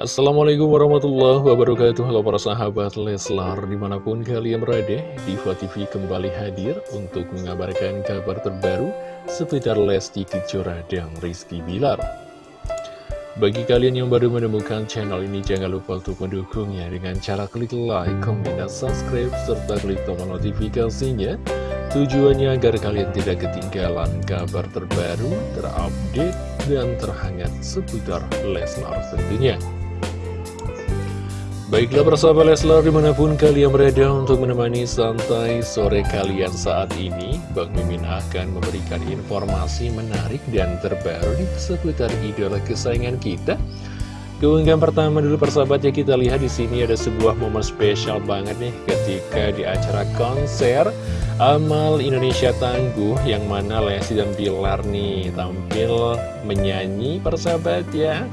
Assalamualaikum warahmatullahi wabarakatuh. Halo para sahabat Leslar Di mana pun kalian berada Diva TV kembali hadir Untuk mengabarkan kabar terbaru Seputar Lesti Kejora dan Rizky Bilar. Bagi kalian yang baru menemukan channel ini Jangan lupa untuk mendukungnya Dengan cara klik like, comment, dan subscribe Serta klik tombol notifikasinya. Tujuannya agar kalian tidak ketinggalan kabar terbaru, terupdate, dan terhangat seputar Leslar tentunya. Baiklah persahabat Leslar di mana pun kalian berada untuk menemani santai sore kalian saat ini Bang Mimin akan memberikan informasi menarik dan terbaru di seputar idola kesayangan kita Keunggahan pertama dulu persahabat ya kita lihat di sini ada sebuah momen spesial banget nih ketika di acara konser Amal Indonesia Tangguh yang mana Lesti dan Bilar nih tampil menyanyi persahabat ya.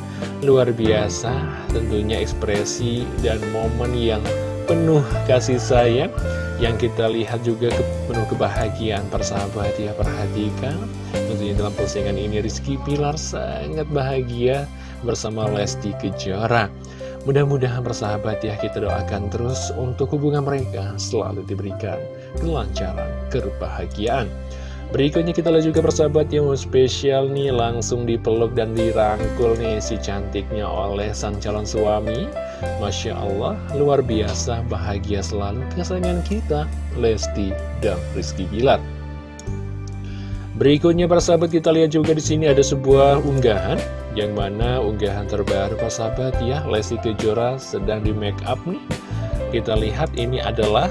Luar biasa tentunya ekspresi dan momen yang penuh kasih sayang. Yang kita lihat juga ke, penuh kebahagiaan persahabat ya Perhatikan. Tentunya dalam postingan ini Rizky Bilar sangat bahagia bersama Lesti Kejora. Mudah-mudahan bersahabat ya kita doakan terus untuk hubungan mereka selalu diberikan kelancaran, kebahagiaan. Berikutnya kita lihat juga persahabat yang spesial nih langsung dipeluk dan dirangkul nih si cantiknya oleh sang calon suami. Masya Allah luar biasa bahagia selalu kesayangan kita Lesti dan Rizky Bilar. Berikutnya persahabat kita lihat juga di sini ada sebuah unggahan yang mana unggahan terbaru Pak sahabat ya Lesti Kejora sedang di make up nih Kita lihat ini adalah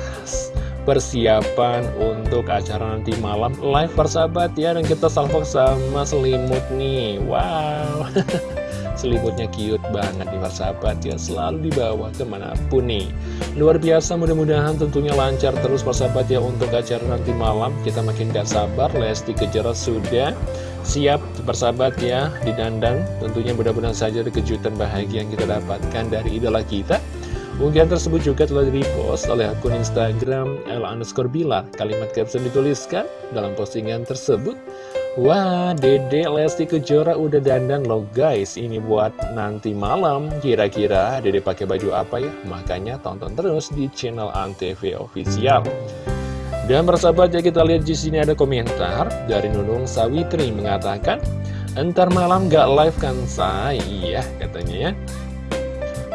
persiapan untuk acara nanti malam live persahabat ya. Dan kita salvok sama selimut nih. Wow. Selimutnya cute banget nih persahabat ya. Selalu dibawa ke mana pun nih. Luar biasa mudah-mudahan tentunya lancar terus persahabat ya Untuk acara nanti malam. Kita makin gak sabar Lesti Kejora sudah siap bersahabat ya di dandang tentunya mudah-mudahan saja ada kejutan bahagia yang kita dapatkan dari idola kita Unggahan tersebut juga telah di-repost oleh akun Instagram Ella underscore Bilar. Kalimat caption dituliskan dalam postingan tersebut. Wah, Dede Lesti Kejora udah dandan loh guys. Ini buat nanti malam. Kira-kira Dede pakai baju apa ya? Makanya tonton terus di channel Antv Official. Dan bersahabat ya kita lihat di sini ada komentar dari Nunung Sawitri mengatakan, entar malam gak live kan saya, iya katanya ya.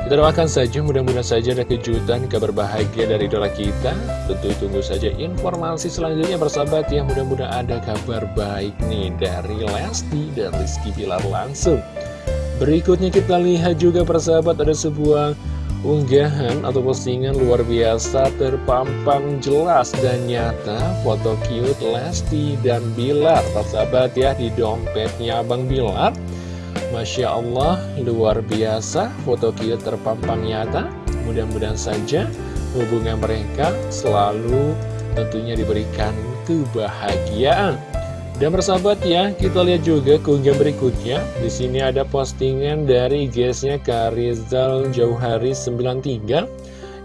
Kita doakan saja, mudah-mudahan saja ada kejutan, kabar bahagia dari idola kita. Tentu tunggu saja informasi selanjutnya bersahabat ya, mudah-mudahan ada kabar baik nih dari Lesti dan Rizky Bilar langsung. Berikutnya kita lihat juga persahabat ada sebuah unggahan atau postingan luar biasa terpampang jelas dan nyata foto cute Lesti dan Bilar persahabat ya di dompetnya Abang Bilar Masya Allah luar biasa. Foto cute terpampang nyata. Mudah-mudahan saja hubungan mereka selalu tentunya diberikan kebahagiaan. Dan persahabat ya, kita lihat juga keunggahan berikutnya. Di sini ada postingan dari guysnya Karizal Jauhari 93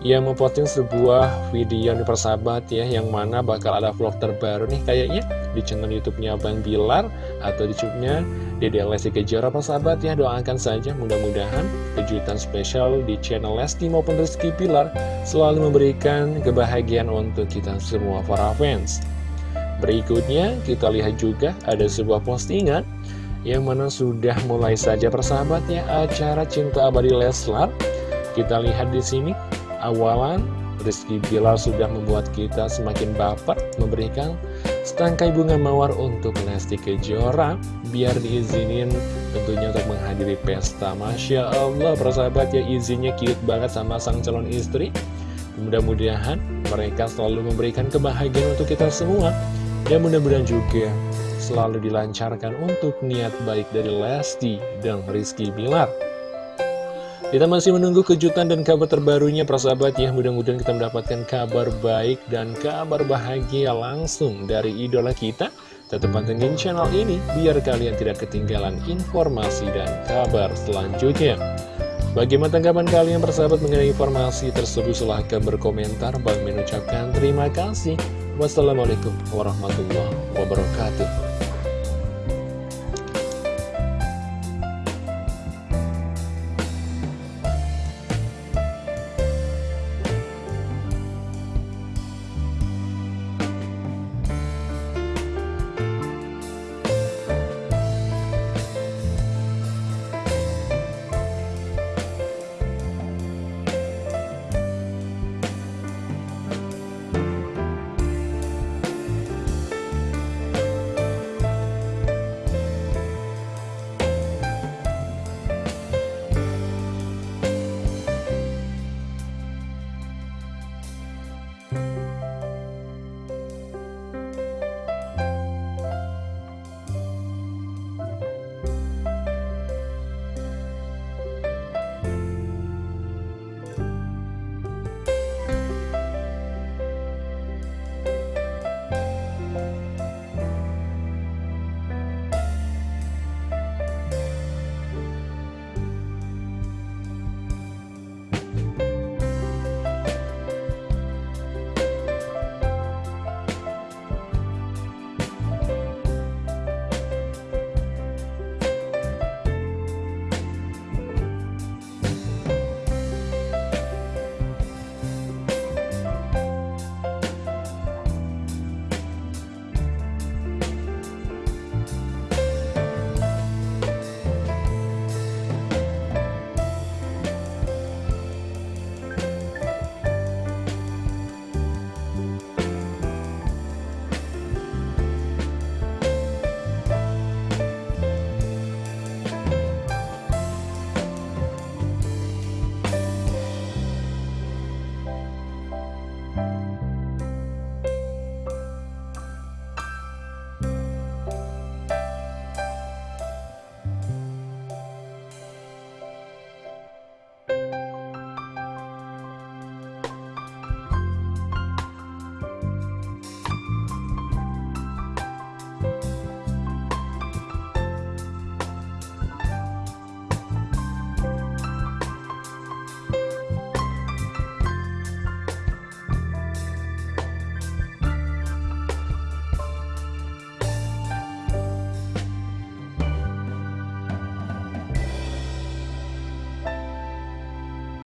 yang memposting sebuah video di persahabat ya, yang mana bakal ada vlog terbaru nih kayaknya di channel YouTube-nya Bang Bilar atau di YouTube-nya Dede Lesti Kejora persahabat ya. Doakan saja mudah-mudahan kejutan spesial di channel Lesti maupun Rizky Bilar selalu memberikan kebahagiaan untuk kita semua para fans. Berikutnya kita lihat juga ada sebuah postingan yang mana sudah mulai saja persahabatnya acara Cinta Abadi Leslar. Kita lihat di sini awalan Rizky Bilar sudah membuat kita semakin baper memberikan setangkai bunga mawar untuk Lesti Kejora biar diizinin tentunya untuk menghadiri pesta. Masya Allah persahabat ya izinnya cute banget sama sang calon istri. Mudah-mudahan mereka selalu memberikan kebahagiaan untuk kita semua. Dan mudah-mudahan juga selalu dilancarkan untuk niat baik dari Lesti dan Rizky Bilar. Kita masih menunggu kejutan dan kabar terbarunya persahabat ya. Mudah-mudahan kita mendapatkan kabar baik dan kabar bahagia langsung dari idola kita. Tetap pantengin channel ini biar kalian tidak ketinggalan informasi dan kabar selanjutnya. Bagaimana tanggapan kalian persahabat mengenai informasi tersebut? Silahkan berkomentar. Bang mengucapkan terima kasih. Wassalamualaikum warahmatullahi wabarakatuh